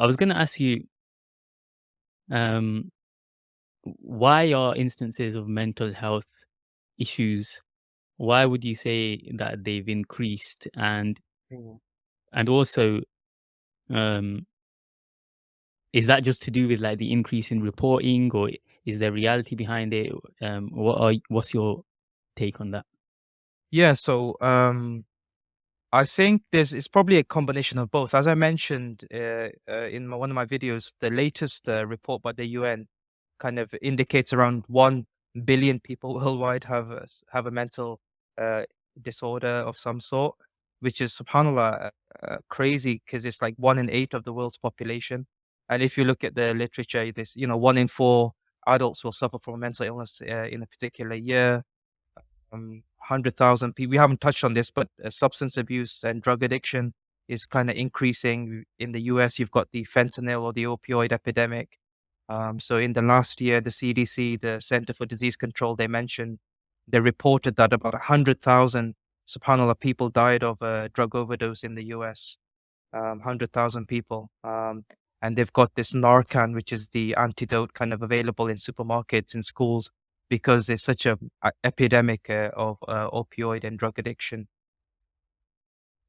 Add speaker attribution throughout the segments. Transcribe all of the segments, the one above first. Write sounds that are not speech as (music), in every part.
Speaker 1: I was gonna ask you um, why are instances of mental health issues why would you say that they've increased? And
Speaker 2: Mm.
Speaker 1: and also, um is that just to do with, like, the increase in reporting, or is there reality behind it? Um, what are what's your take on that?
Speaker 2: Yeah, so um, I think there's it's probably a combination of both. As I mentioned uh, uh, in my, one of my videos, the latest uh, report by the UN kind of indicates around one billion people (laughs) worldwide have a, have a mental uh, disorder of some sort, which is subhanallah uh, uh, crazy because it's like one in eight of the world's population. And if you look at the literature, this you know one in four adults will suffer from mental illness in a particular year um, 100,000 people. We haven't touched on this, but uh, substance abuse and drug addiction is kind of increasing. In the US, you've got the fentanyl or the opioid epidemic. Um, so in the last year, the CDC, the Center for Disease Control, they mentioned, they reported that about 100,000, subhanAllah, people died of a drug overdose in the US. Um, 100,000 people. Um, and they've got this Narcan, which is the antidote kind of available in supermarkets in schools because there's such a, a epidemic uh, of uh, opioid and drug addiction.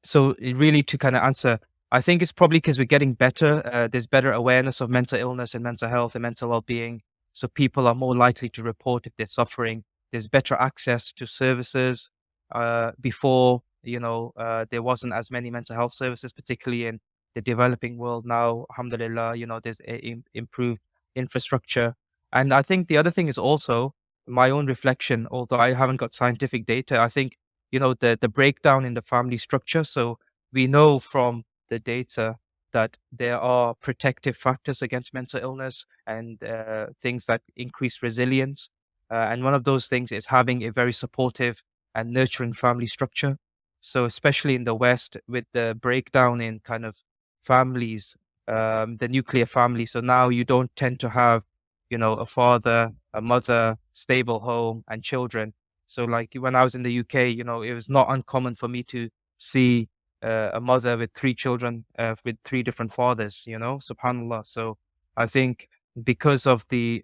Speaker 2: So really to kind of answer, I think it's probably because we're getting better. Uh, there's better awareness of mental illness and mental health and mental well-being. So people are more likely to report if they're suffering. There's better access to services. Uh, before, you know, uh, there wasn't as many mental health services, particularly in the developing world. Now, alhamdulillah, you know, there's a, im- improved infrastructure. And I think the other thing is also my own reflection, although I haven't got scientific data. I think you know the the breakdown in the family structure so we know from the data that there are protective factors against mental illness and uh, things that increase resilience uh, and one of those things is having a very supportive and nurturing family structure so especially in the west with the breakdown in kind of families um, the nuclear family so now you don't tend to have you know a father a mother stable home and children so like when I was in the UK, you know, it was not uncommon for me to see uh, a mother with three children uh, with three different fathers, you know, subhanallah. So I think because of the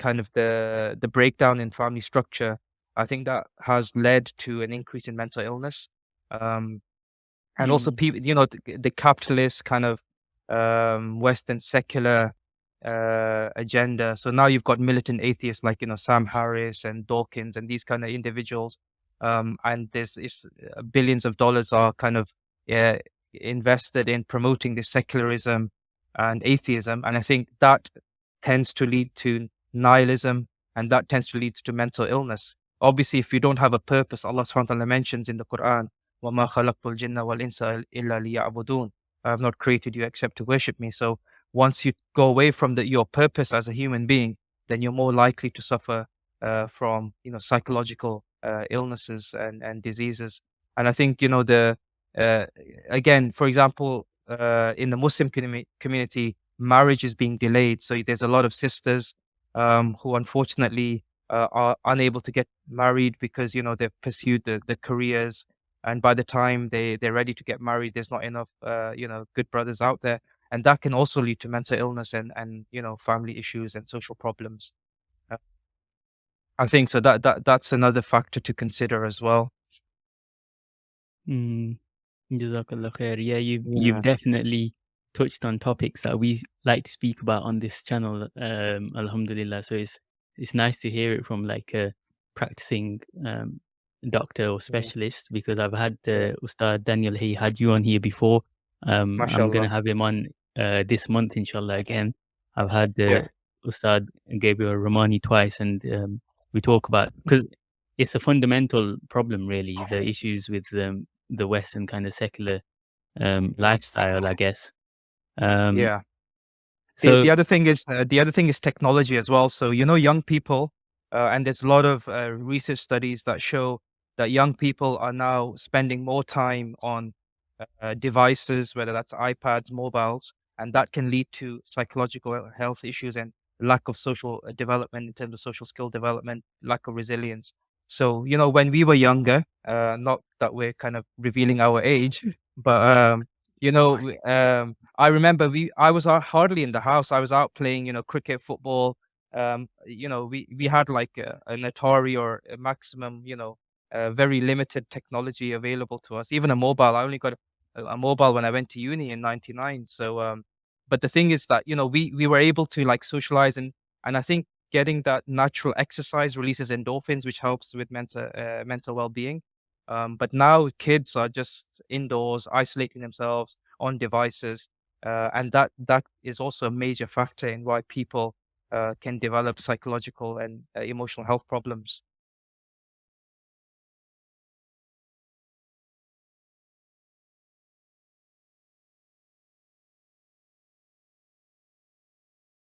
Speaker 2: kind of the the breakdown in family structure, I think that has led to an increase in mental illness. Um, and also
Speaker 1: Mm,
Speaker 2: people, you know, the, the capitalist kind of um, Western secular uh, agenda. So now you've got militant atheists like you know Sam Harris and Dawkins and these kind of individuals, um, and there's is, uh, billions of dollars are kind of uh, invested in promoting this secularism and atheism, and I think that tends to lead to nihilism, and that tends to lead to mental illness. Obviously, if you don't have a purpose, Allah Subhanahu wa Taala mentions in the Quran, وَمَا خَلَقْتُ الْجِنَّ وَالْإِنسَ إِلَّا لِيَعْبُدُونَ I have not created you except to worship me. So once you go away from the, your purpose as a human being, then you're more likely to suffer uh, from you know psychological uh, illnesses and, and diseases. And I think you know the uh, again, for example, uh, in the Muslim commu- community, marriage is being delayed. So there's a lot of sisters um, who unfortunately uh, are unable to get married because you know they've pursued the, the careers and by the time they they're ready to get married there's not enough uh, you know good brothers out there and that can also lead to mental illness and and you know family issues and social problems Uh, i think so that that that's another factor to consider as well
Speaker 1: mm, Jazakallah khair. Yeah, you've you've definitely touched on topics that we like to speak about on this channel. Um, Alhamdulillah. So it's it's nice to hear it from like a practicing um, doctor or
Speaker 2: yeah
Speaker 1: specialist because I've had uh,
Speaker 2: yeah
Speaker 1: Ustad Daniel. He had you on here before. Um, I'm gonna have him on uh, this month, inshallah. Again, I've had uh,
Speaker 2: yeah
Speaker 1: Ustad Gabriel Romani twice, and um, we talk about because it's a fundamental problem, really. The issues with um, the Western kind of secular um, lifestyle, I guess. Um,
Speaker 2: yeah the
Speaker 1: so
Speaker 2: the other thing is uh, the other thing is technology as well so you know young people uh, and there's a lot of uh, research studies that show that young people are now spending more time on uh, devices whether that's ipads mobiles and that can lead to psychological health issues and lack of social uh, development in terms of social skill development lack of resilience so you know when we were younger uh, not that we're kind of revealing our age (laughs) but um You know, um, I remember we I was, uh, hardly in the house. I was out playing, you know, cricket, football. Um, you know, we we had like a an Atari or a Maximum, you know, uh, very limited technology available to us. Even a mobile, I only got a a mobile when I went to uni in '99. So, um, but the thing is that, you know, we we were able to like socialize and and I think getting that natural exercise releases endorphins, which helps with mental uh, mental well-being. Um, but now kids are just indoors, isolating themselves on devices, uh, and that that is also a major factor in why people uh, can develop psychological and uh, emotional health problems.